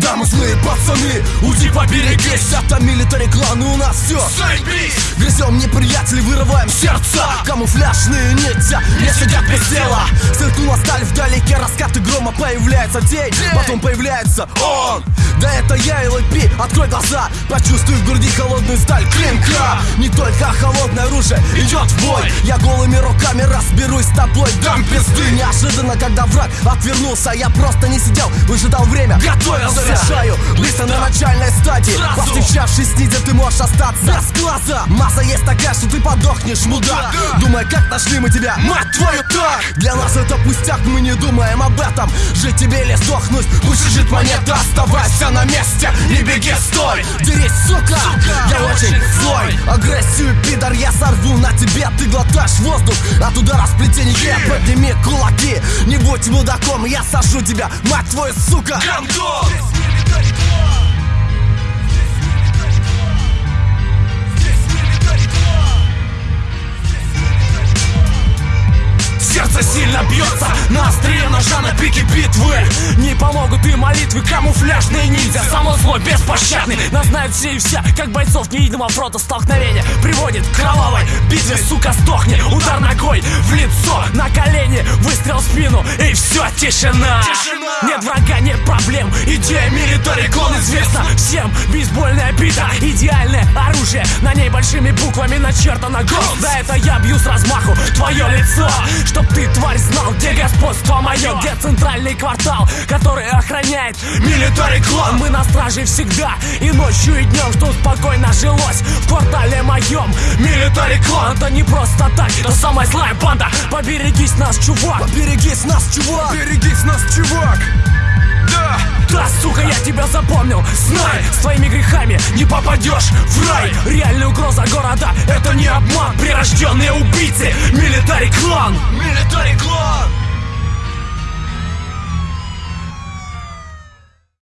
Да, мы злые пацаны, уйди поберегись Это милитари клан, и у нас все Грызем неприятелей, вырываем сердца. Камуфляжные нельзя, не сидят без дела. Сверкнула сталь вдалеке, раскаты грома Появляется тень, потом появляется он Да это я, ЛП, открой глаза. Почувствуй в груди холодную сталь. Клинка Не только холодное оружие идет в бой. Я голыми руками разберусь с тобой. Дам пизды. Неожиданно, когда враг отвернулся Я просто не сидел, выжидал время. Готовился. Завершаю быстро на начальной стадии. Повстречавшись ниндзя, ты можешь остаться. Без глаза. Масса есть такая, что ты подохнешь, мудак. Думай, как нашли мы тебя, мать твою так. Для нас это пустяк, мы не думаем об этом. Жить тебе или сдохнуть, пусть лежит монета. Оставайся на месте, не беги, стой. Дерись, сука, я очень злой. Агрессию, пидор, я сорву на тебе. Ты глотаешь воздух от удара сплетения. Подними кулаки, не будь мудаком Я сажу тебя, мать твою, сука. Гандон! Сердце сильно бьется на острие ножа на пике битвы И молитвы, камуфляжные ниндзя. Само злой, беспощадный, нас знают все и вся Как бойцов невидимого фронта. Столкновения Приводит к кровавой битве, сука, сдохни. Удар ногой в лицо, на колени. Выстрел в спину, и все, тишина, Тишина! Нет врага, проблем. Идея милитари клон известна всем. Бейсбольная бита, идеальное оружие. На ней большими буквами начертано гол Да это я бью с размаху твое лицо Чтоб ты, тварь, знал, где господство мое Где центральный квартал, который охраняет Милитари клан. Мы на страже всегда И ночью, и днем, что спокойно жилось В квартале моем Милитари клан Это не просто так, это самая злая банда. Поберегись нас, чувак. Берегись нас, чувак! Берегись нас, чувак! Тебя запомнил. Знай, с твоими грехами не попадешь в рай. Реальная угроза города, это не обман. Прирожденные убийцы, милитари клан Милитари клан!